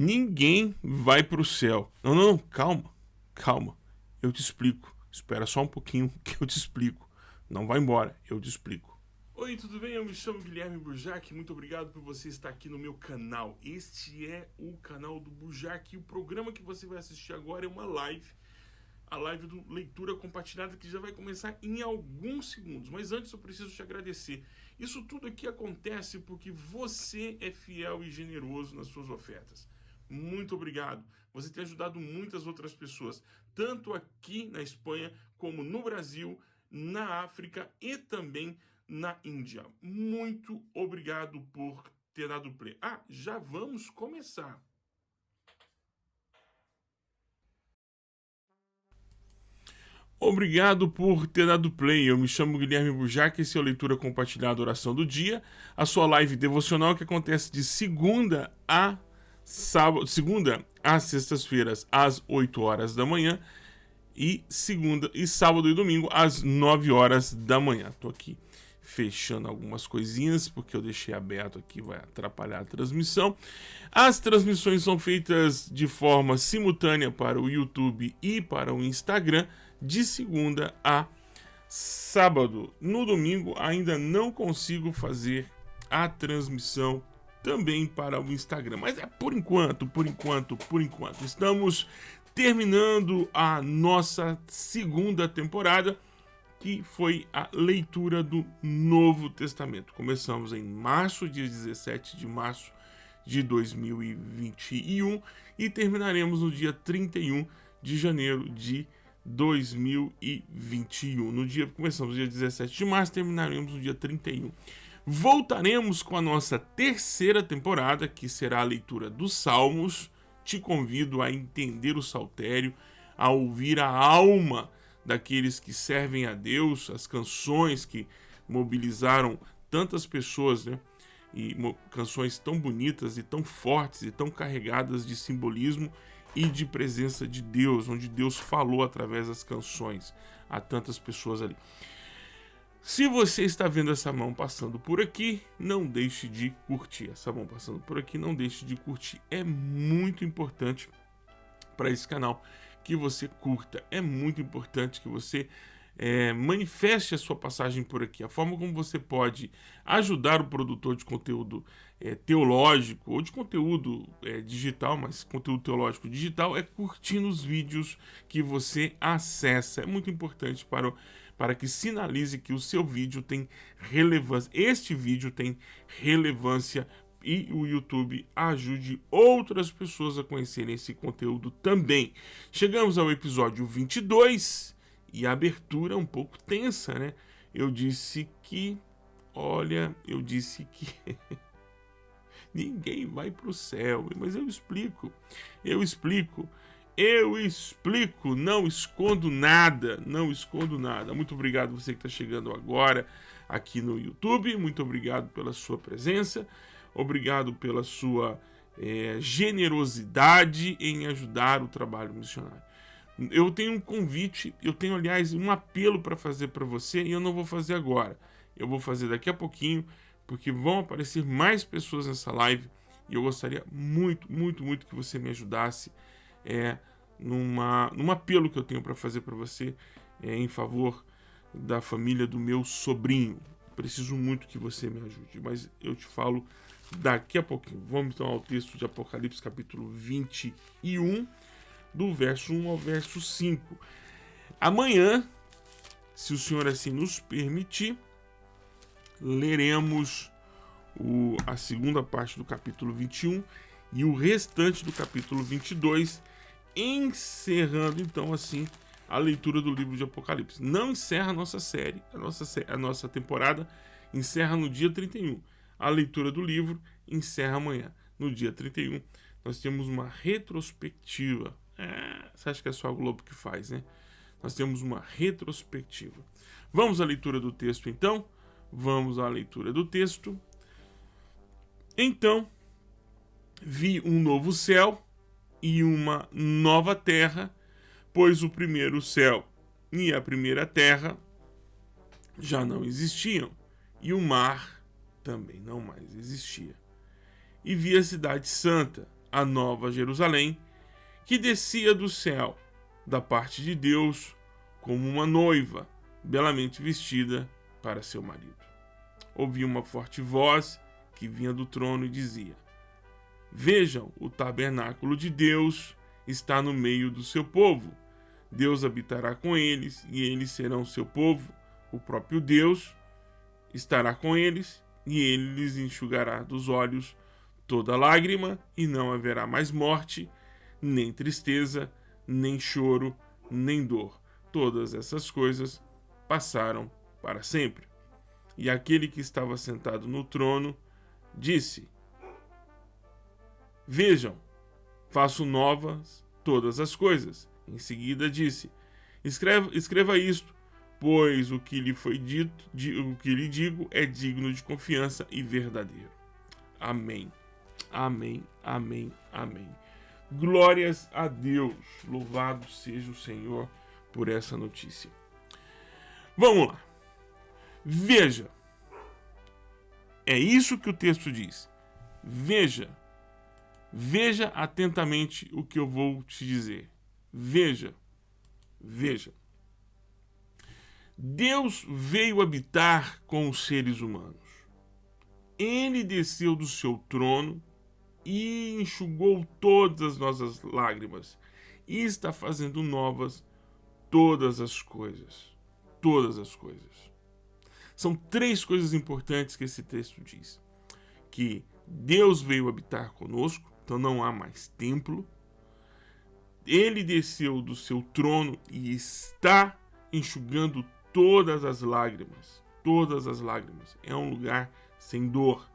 Ninguém vai para o céu. Não, não, calma, calma. Eu te explico. Espera só um pouquinho que eu te explico. Não vai embora, eu te explico. Oi, tudo bem? Eu me chamo Guilherme Burjac. Muito obrigado por você estar aqui no meu canal. Este é o canal do Burjac e o programa que você vai assistir agora é uma live a live do Leitura Compartilhada que já vai começar em alguns segundos. Mas antes eu preciso te agradecer. Isso tudo aqui acontece porque você é fiel e generoso nas suas ofertas. Muito obrigado. Você tem ajudado muitas outras pessoas, tanto aqui na Espanha como no Brasil, na África e também na Índia. Muito obrigado por ter dado play. Ah, já vamos começar. Obrigado por ter dado play. Eu me chamo Guilherme Bujac, esse é o Leitura Compartilhada Oração do Dia, a sua live devocional que acontece de segunda a sábado, segunda às sextas-feiras às 8 horas da manhã e segunda e sábado e domingo às 9 horas da manhã. Tô aqui fechando algumas coisinhas porque eu deixei aberto aqui, vai atrapalhar a transmissão. As transmissões são feitas de forma simultânea para o YouTube e para o Instagram de segunda a sábado. No domingo ainda não consigo fazer a transmissão também para o Instagram, mas é por enquanto, por enquanto, por enquanto. Estamos terminando a nossa segunda temporada, que foi a leitura do Novo Testamento. Começamos em março, dia 17 de março de 2021 e terminaremos no dia 31 de janeiro de 2021. No dia começamos no dia 17 de março, terminaremos no dia 31. Voltaremos com a nossa terceira temporada, que será a leitura dos Salmos. Te convido a entender o saltério, a ouvir a alma daqueles que servem a Deus, as canções que mobilizaram tantas pessoas, né? E canções tão bonitas e tão fortes e tão carregadas de simbolismo e de presença de Deus, onde Deus falou através das canções a tantas pessoas ali. Se você está vendo essa mão passando por aqui, não deixe de curtir. Essa mão passando por aqui, não deixe de curtir. É muito importante para esse canal que você curta. É muito importante que você é, manifeste a sua passagem por aqui. A forma como você pode ajudar o produtor de conteúdo é, teológico ou de conteúdo é, digital, mas conteúdo teológico digital, é curtindo os vídeos que você acessa. É muito importante para, para que sinalize que o seu vídeo tem relevância. Este vídeo tem relevância e o YouTube ajude outras pessoas a conhecerem esse conteúdo também. Chegamos ao episódio 22 e a abertura é um pouco tensa, né? Eu disse que, olha, eu disse que ninguém vai para o céu, mas eu explico, eu explico, eu explico, não escondo nada, não escondo nada. Muito obrigado você que está chegando agora aqui no YouTube, muito obrigado pela sua presença, obrigado pela sua é, generosidade em ajudar o trabalho missionário. Eu tenho um convite, eu tenho, aliás, um apelo para fazer para você e eu não vou fazer agora. Eu vou fazer daqui a pouquinho, porque vão aparecer mais pessoas nessa live e eu gostaria muito, muito, muito que você me ajudasse é, numa, num apelo que eu tenho para fazer para você é, em favor da família do meu sobrinho. Preciso muito que você me ajude, mas eu te falo daqui a pouquinho. Vamos então ao texto de Apocalipse, capítulo 21 do verso 1 ao verso 5. Amanhã, se o Senhor assim nos permitir, leremos o, a segunda parte do capítulo 21 e o restante do capítulo 22, encerrando então assim a leitura do livro de Apocalipse. Não encerra a nossa série, a nossa, a nossa temporada encerra no dia 31. A leitura do livro encerra amanhã. No dia 31, nós temos uma retrospectiva é, você acha que é só a Globo que faz, né? Nós temos uma retrospectiva. Vamos à leitura do texto, então? Vamos à leitura do texto. Então, vi um novo céu e uma nova terra, pois o primeiro céu e a primeira terra já não existiam, e o mar também não mais existia. E vi a cidade santa, a nova Jerusalém, que descia do céu, da parte de Deus, como uma noiva, belamente vestida para seu marido. Ouvi uma forte voz que vinha do trono e dizia: Vejam, o tabernáculo de Deus está no meio do seu povo. Deus habitará com eles e eles serão seu povo. O próprio Deus estará com eles e ele lhes enxugará dos olhos toda lágrima e não haverá mais morte, nem tristeza, nem choro, nem dor. Todas essas coisas passaram para sempre. E aquele que estava sentado no trono disse: Vejam, faço novas todas as coisas. Em seguida disse: Escreva, escreva isto, pois o que lhe foi dito, o que lhe digo é digno de confiança e verdadeiro. Amém. Amém. Amém. Amém. Glórias a Deus. Louvado seja o Senhor por essa notícia. Vamos lá. Veja. É isso que o texto diz. Veja Veja atentamente o que eu vou te dizer. Veja, veja. Deus veio habitar com os seres humanos. Ele desceu do seu trono e enxugou todas as nossas lágrimas e está fazendo novas todas as coisas. Todas as coisas. São três coisas importantes que esse texto diz: que Deus veio habitar conosco, então não há mais templo. Ele desceu do seu trono e está enxugando todas as lágrimas. Todas as lágrimas. É um lugar sem dor.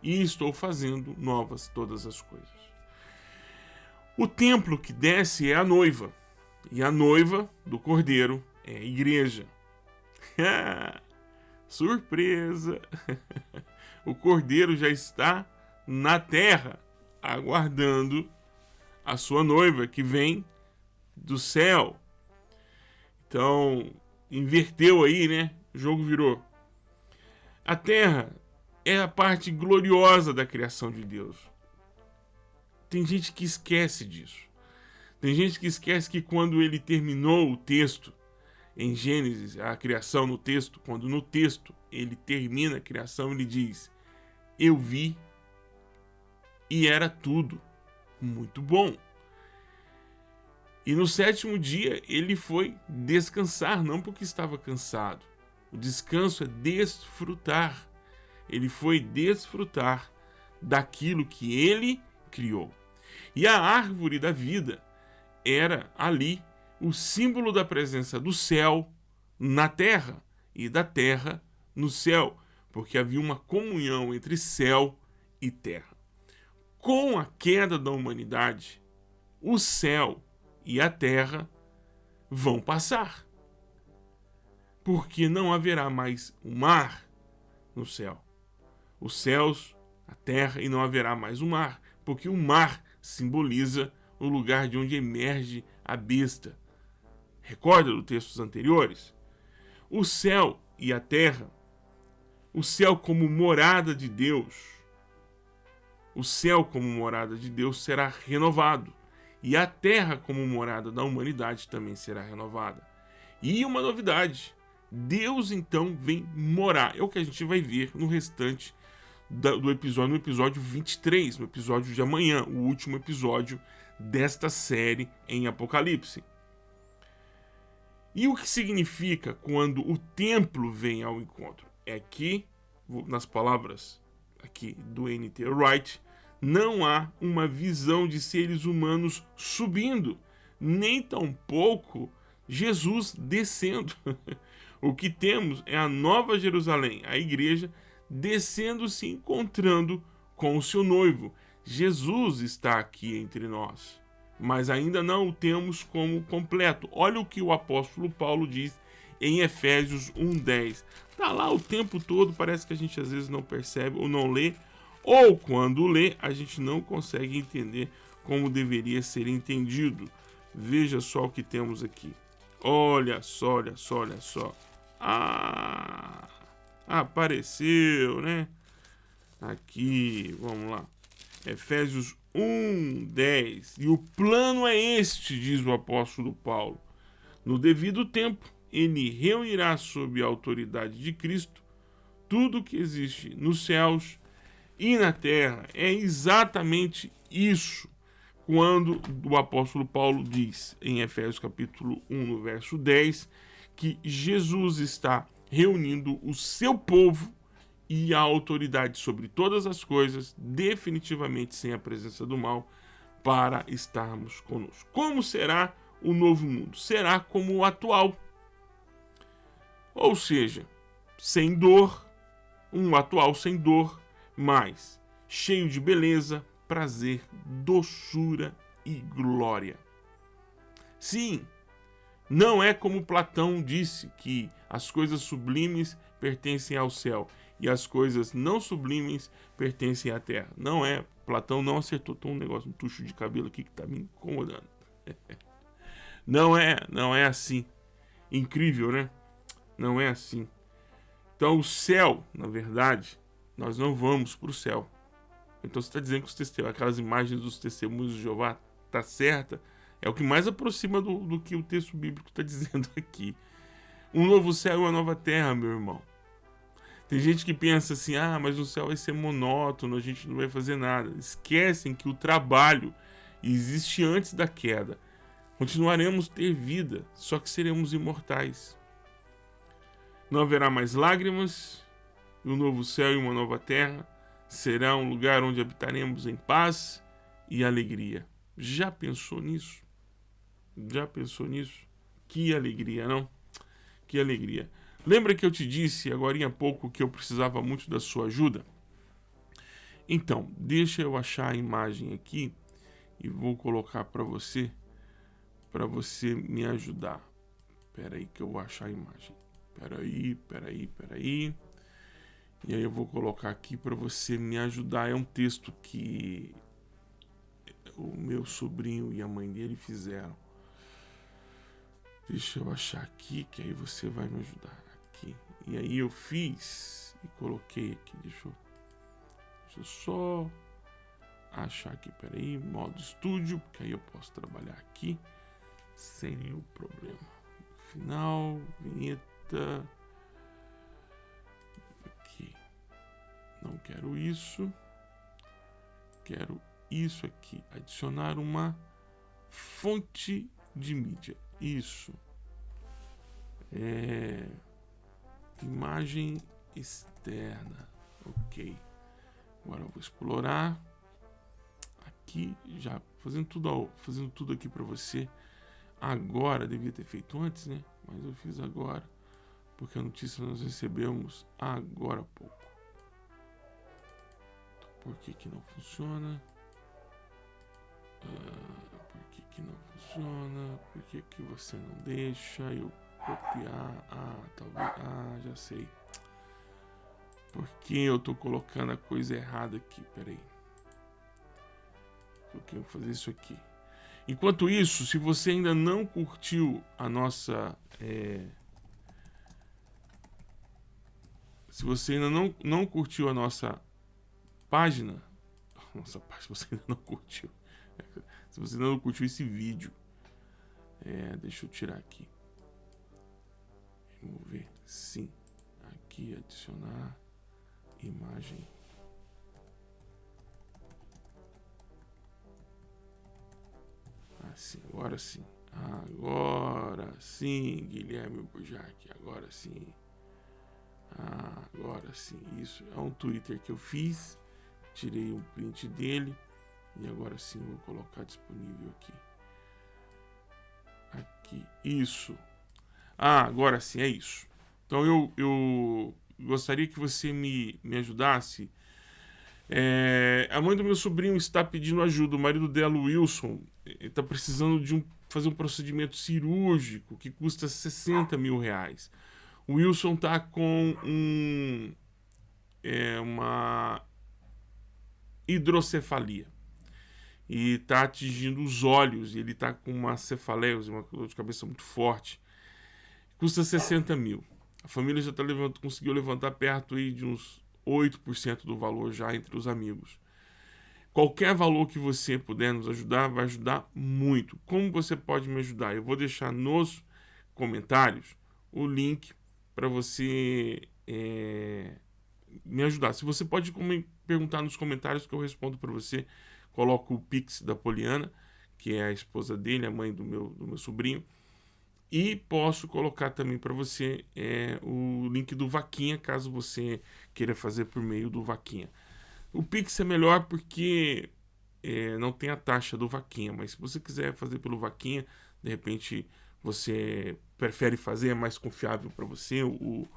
E estou fazendo novas todas as coisas. O templo que desce é a noiva. E a noiva do cordeiro é a igreja. Surpresa! o cordeiro já está na terra aguardando a sua noiva que vem do céu. Então, inverteu aí, né? O jogo virou. A terra é a parte gloriosa da criação de Deus. Tem gente que esquece disso. Tem gente que esquece que quando ele terminou o texto, em Gênesis, a criação no texto, quando no texto ele termina a criação, ele diz: Eu vi e era tudo muito bom. E no sétimo dia ele foi descansar, não porque estava cansado. O descanso é desfrutar. Ele foi desfrutar daquilo que ele criou. E a árvore da vida era ali o símbolo da presença do céu na terra e da terra no céu, porque havia uma comunhão entre céu e terra com a queda da humanidade, o céu e a terra vão passar. Porque não haverá mais o mar no céu. Os céus, a terra, e não haverá mais o mar, porque o mar simboliza o lugar de onde emerge a besta. Recorda dos textos anteriores? O céu e a terra, o céu como morada de Deus, o céu como morada de Deus será renovado, e a terra como morada da humanidade também será renovada. E uma novidade, Deus então vem morar. É o que a gente vai ver no restante do episódio, no episódio 23, no episódio de amanhã, o último episódio desta série em Apocalipse. E o que significa quando o templo vem ao encontro? É que, nas palavras aqui do N.T. Wright, não há uma visão de seres humanos subindo, nem tampouco Jesus descendo. o que temos é a Nova Jerusalém, a igreja, descendo se encontrando com o seu noivo. Jesus está aqui entre nós, mas ainda não o temos como completo. Olha o que o apóstolo Paulo diz em Efésios 1:10. Tá lá o tempo todo, parece que a gente às vezes não percebe ou não lê, ou quando lê, a gente não consegue entender como deveria ser entendido. Veja só o que temos aqui. Olha só, olha só, olha só. Ah, apareceu, né? Aqui, vamos lá. Efésios 1, 10. E o plano é este, diz o apóstolo Paulo. No devido tempo, ele reunirá sob a autoridade de Cristo tudo que existe nos céus e na terra. É exatamente isso quando o apóstolo Paulo diz em Efésios capítulo 1, no verso 10, que Jesus está reunindo o seu povo e a autoridade sobre todas as coisas, definitivamente sem a presença do mal, para estarmos conosco. Como será o novo mundo? Será como o atual. Ou seja, sem dor, um atual sem dor, mas cheio de beleza, prazer, doçura e glória. Sim, não é como Platão disse que as coisas sublimes pertencem ao céu e as coisas não sublimes pertencem à terra. Não é. Platão não acertou. Tem um negócio, um tucho de cabelo aqui que está me incomodando. não é, não é assim. Incrível, né? Não é assim. Então o céu, na verdade, nós não vamos para o céu. Então você está dizendo que os testemunhos, aquelas imagens dos testemunhos de Jeová tá certa? É o que mais aproxima do, do que o texto bíblico está dizendo aqui. Um novo céu e uma nova terra, meu irmão. Tem gente que pensa assim: ah, mas o céu vai ser monótono, a gente não vai fazer nada. Esquecem que o trabalho existe antes da queda. Continuaremos ter vida, só que seremos imortais. Não haverá mais lágrimas, e um novo céu e uma nova terra será um lugar onde habitaremos em paz e alegria. Já pensou nisso? Já pensou nisso? Que alegria, não? Que alegria. Lembra que eu te disse agora há pouco que eu precisava muito da sua ajuda? Então, deixa eu achar a imagem aqui e vou colocar para você, para você me ajudar. Espera aí que eu vou achar a imagem. Espera aí, espera aí, espera aí. E aí eu vou colocar aqui para você me ajudar. É um texto que o meu sobrinho e a mãe dele fizeram. Deixa eu achar aqui que aí você vai me ajudar aqui. E aí eu fiz e coloquei aqui. Deixa eu, deixa eu só achar aqui. Peraí, modo estúdio, porque aí eu posso trabalhar aqui sem nenhum problema. Final, vinheta. Não quero isso. Quero isso aqui. Adicionar uma fonte de mídia. Isso. É Imagem externa. Ok. Agora eu vou explorar. Aqui, já fazendo tudo, fazendo tudo aqui para você. Agora, devia ter feito antes, né? Mas eu fiz agora. Porque a notícia nós recebemos agora há pouco. Por que que não funciona? Ah, por que que não funciona? Por que que você não deixa eu Copiar. Ah, talvez. Ah, já sei. Por que eu tô colocando a coisa errada aqui? Peraí. Eu quero fazer isso aqui. Enquanto isso, se você ainda não curtiu a nossa. É... Se você ainda não, não curtiu a nossa página. Nossa página, você ainda não curtiu. Se você ainda não curtiu esse vídeo. É, deixa eu tirar aqui. Vamos ver. Sim. Aqui adicionar imagem. Assim, agora sim. Agora sim, Guilherme Burjac. Agora sim. agora sim. Isso é um Twitter que eu fiz. Tirei um print dele. E agora sim vou colocar disponível aqui. Aqui. Isso. Ah, agora sim, é isso. Então eu, eu gostaria que você me, me ajudasse. É, a mãe do meu sobrinho está pedindo ajuda. O marido dela, Wilson, está precisando de um, fazer um procedimento cirúrgico que custa 60 mil reais. O Wilson está com um, é, uma hidrocefalia e está atingindo os olhos. E ele está com uma cefaleia, uma dor de cabeça muito forte custa 60 mil. A família já tá levant... conseguiu levantar perto aí de uns 8% do valor já entre os amigos. Qualquer valor que você puder nos ajudar, vai ajudar muito. Como você pode me ajudar? Eu vou deixar nos comentários o link para você é, me ajudar. Se você pode perguntar nos comentários que eu respondo para você, coloco o Pix da Poliana, que é a esposa dele, a mãe do meu, do meu sobrinho. E posso colocar também para você é, o link do Vaquinha, caso você queira fazer por meio do Vaquinha. O Pix é melhor porque é, não tem a taxa do Vaquinha, mas se você quiser fazer pelo Vaquinha, de repente você prefere fazer, é mais confiável para você o,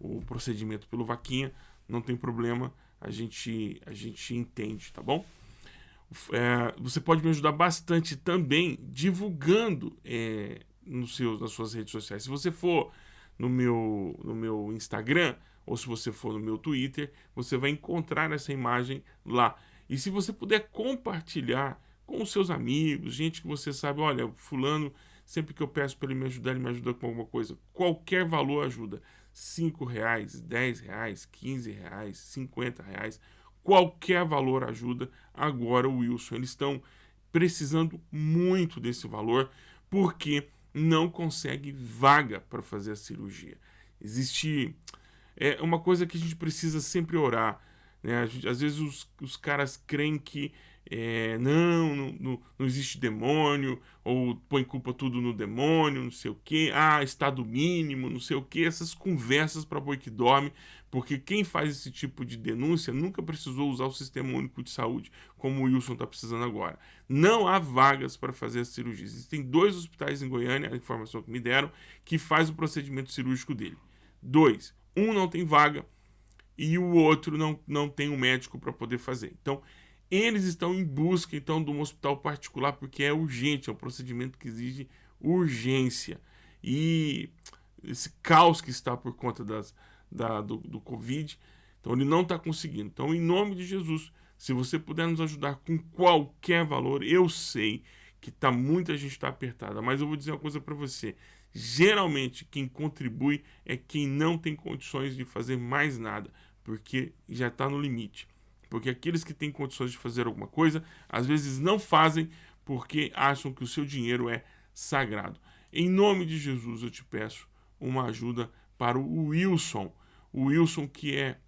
o procedimento pelo Vaquinha, não tem problema, a gente, a gente entende, tá bom? É, você pode me ajudar bastante também divulgando é, nos seus, nas suas redes sociais. Se você for no meu, no meu Instagram, ou se você for no meu Twitter, você vai encontrar essa imagem lá. E se você puder compartilhar com os seus amigos, gente que você sabe, olha, fulano, sempre que eu peço para ele me ajudar, ele me ajuda com alguma coisa. Qualquer valor ajuda. 5 reais, 10 reais, 15 reais, 50 reais, qualquer valor ajuda. Agora o Wilson, eles estão precisando muito desse valor porque não consegue vaga para fazer a cirurgia. Existe é uma coisa que a gente precisa sempre orar. Né? Gente, às vezes os, os caras creem que é, não, não, não, existe demônio, ou põe culpa tudo no demônio, não sei o que, ah, estado mínimo, não sei o que, essas conversas para boi que dorme, porque quem faz esse tipo de denúncia nunca precisou usar o Sistema Único de Saúde, como o Wilson está precisando agora. Não há vagas para fazer a cirurgia. Existem dois hospitais em Goiânia, a informação que me deram, que faz o procedimento cirúrgico dele. Dois. Um não tem vaga e o outro não, não tem um médico para poder fazer. Então, eles estão em busca então de um hospital particular porque é urgente, é um procedimento que exige urgência. E esse caos que está por conta das, da, do, do Covid, então ele não está conseguindo. Então, em nome de Jesus, se você puder nos ajudar com qualquer valor, eu sei que tá, muita gente está apertada, mas eu vou dizer uma coisa para você. Geralmente, quem contribui é quem não tem condições de fazer mais nada, porque já está no limite. Porque aqueles que têm condições de fazer alguma coisa, às vezes não fazem porque acham que o seu dinheiro é sagrado. Em nome de Jesus, eu te peço uma ajuda para o Wilson. O Wilson, que é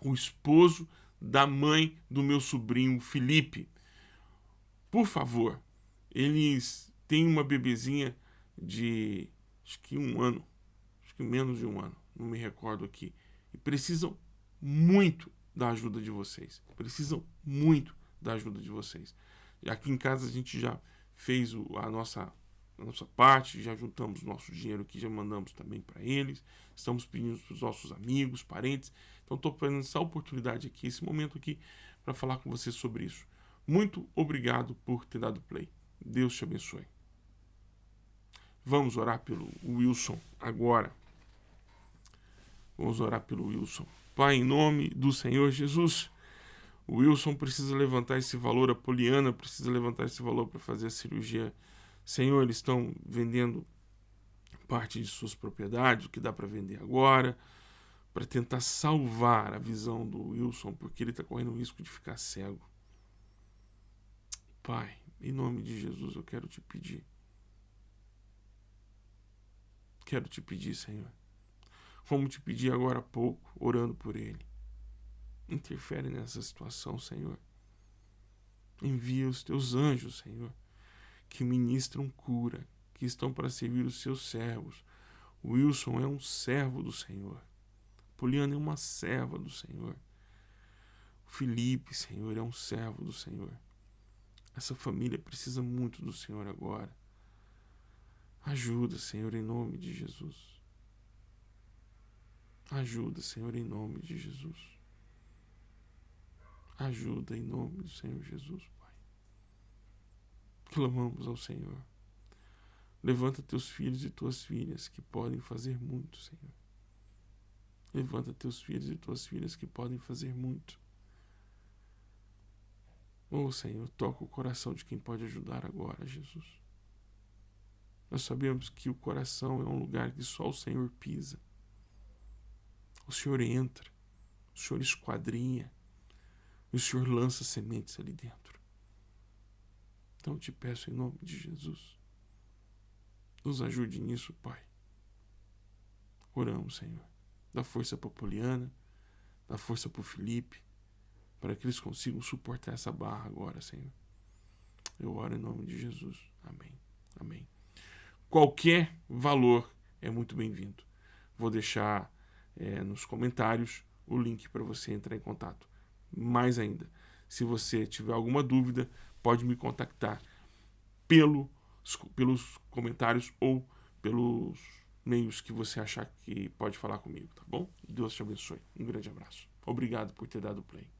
o esposo da mãe do meu sobrinho Felipe. Por favor, eles têm uma bebezinha de acho que um ano, acho que menos de um ano, não me recordo aqui, e precisam muito da ajuda de vocês. Precisam muito da ajuda de vocês. E aqui em casa a gente já fez a, nossa, a nossa parte, já juntamos nosso dinheiro aqui, já mandamos também para eles. Estamos pedindo para os nossos amigos, parentes. Então estou pegando essa oportunidade aqui, esse momento aqui, para falar com você sobre isso. Muito obrigado por ter dado play. Deus te abençoe. Vamos orar pelo Wilson agora. Vamos orar pelo Wilson. Pai, em nome do Senhor Jesus, o Wilson precisa levantar esse valor, a Poliana precisa levantar esse valor para fazer a cirurgia. Senhor, eles estão vendendo parte de suas propriedades, o que dá para vender agora, para tentar salvar a visão do Wilson, porque ele está correndo o risco de ficar cego. Pai, em nome de Jesus, eu quero te pedir Quero te pedir, Senhor, como te pedi agora há pouco, orando por ele. Interfere nessa situação, Senhor. Envia os teus anjos, Senhor, que ministram cura, que estão para servir os seus servos. Wilson é um servo do Senhor. Poliana é uma serva do Senhor. Felipe, Senhor, é um servo do Senhor. Essa família precisa muito do Senhor agora. Ajuda, Senhor, em nome de Jesus. Ajuda, Senhor, em nome de Jesus. Ajuda em nome do Senhor Jesus, Pai. Clamamos ao Senhor. Levanta teus filhos e tuas filhas que podem fazer muito, Senhor. Levanta teus filhos e tuas filhas que podem fazer muito. Oh, Senhor, toca o coração de quem pode ajudar agora, Jesus. Nós sabemos que o coração é um lugar que só o Senhor pisa. O Senhor entra, o Senhor esquadrinha. E o Senhor lança sementes ali dentro. Então eu te peço em nome de Jesus. Nos ajude nisso, Pai. Oramos, Senhor. Dá força para Poliana, dá força para o Felipe, para que eles consigam suportar essa barra agora, Senhor. Eu oro em nome de Jesus. Amém. Amém. Qualquer valor é muito bem-vindo. Vou deixar é, nos comentários o link para você entrar em contato. Mais ainda, se você tiver alguma dúvida, pode me contactar pelo, pelos comentários ou pelos meios que você achar que pode falar comigo, tá bom? Deus te abençoe. Um grande abraço. Obrigado por ter dado play.